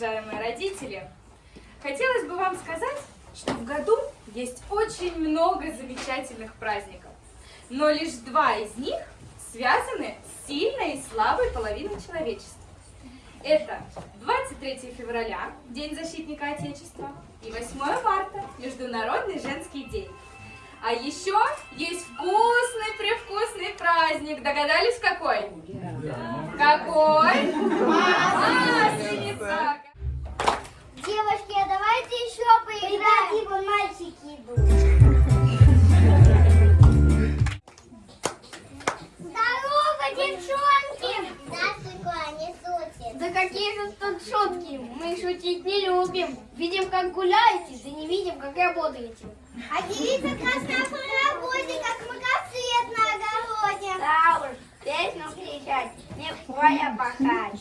уважаемые родители! Хотелось бы вам сказать, что в году есть очень много замечательных праздников, но лишь два из них связаны с сильной и слабой половиной человечества. Это 23 февраля, День защитника Отечества, и 8 марта, Международный женский день. А еще есть вкусный-превкусный праздник. Догадались, какой? Какой? Мы шутить не любим. Видим, как гуляете, да не видим, как работаете. А девица красная по работе, как многоцвет на огороде. Да уж, песню кричать, не впоя пахать.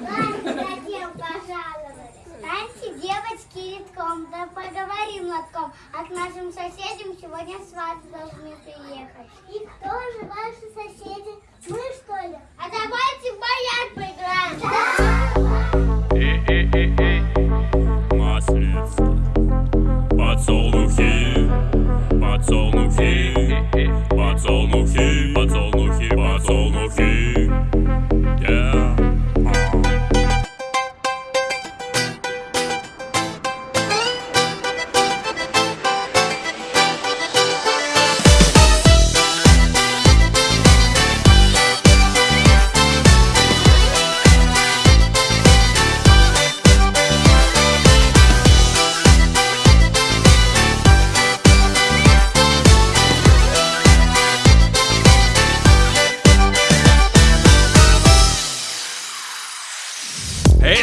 Ладно, зачем пожаловали? Таньте, девочки, редком, да поговорим лотком. А к нашим соседям сегодня сваты должны приехать. И кто же ваши соседи? Мы, что ли?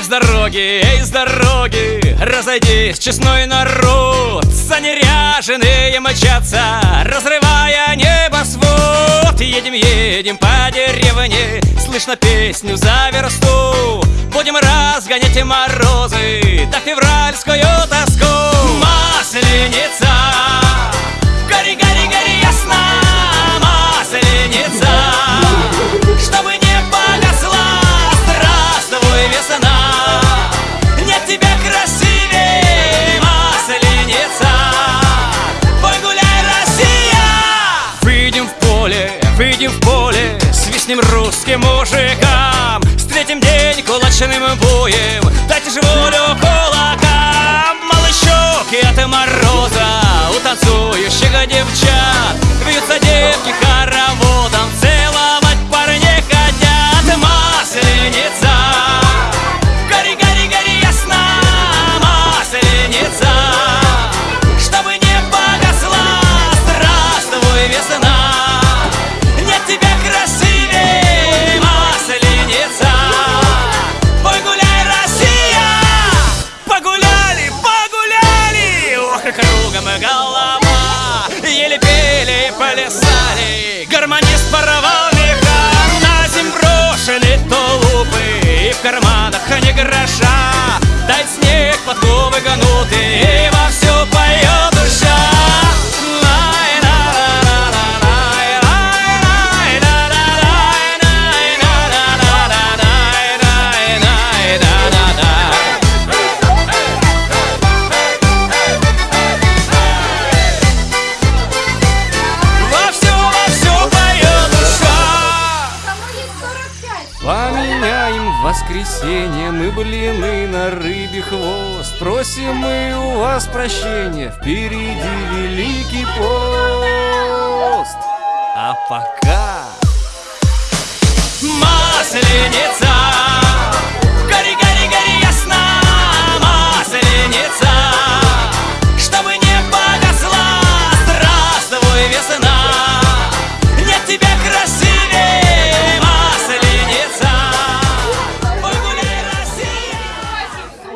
Эй, с дороги, эй, с дороги, разойдись, честной народ. Занеряженные мчатся, разрывая небосвод. Едем, едем по деревне, слышно песню за версту. Будем разгонять морозы, да февральскую тоску в поле Свистнем русским мужикам. Встретим день кулачным боем Дайте же волю кулакам. Малышок от мороза У танцующих девчат плясали. Гармонист порвал меха На земь брошены тулупы И в карманах не гроша. Дай снег подковы гнуты Поменяем в воскресенье. Мы блины на рыбий хвост. Просим мы у вас прощения, впереди великий пост. А пока... Масленица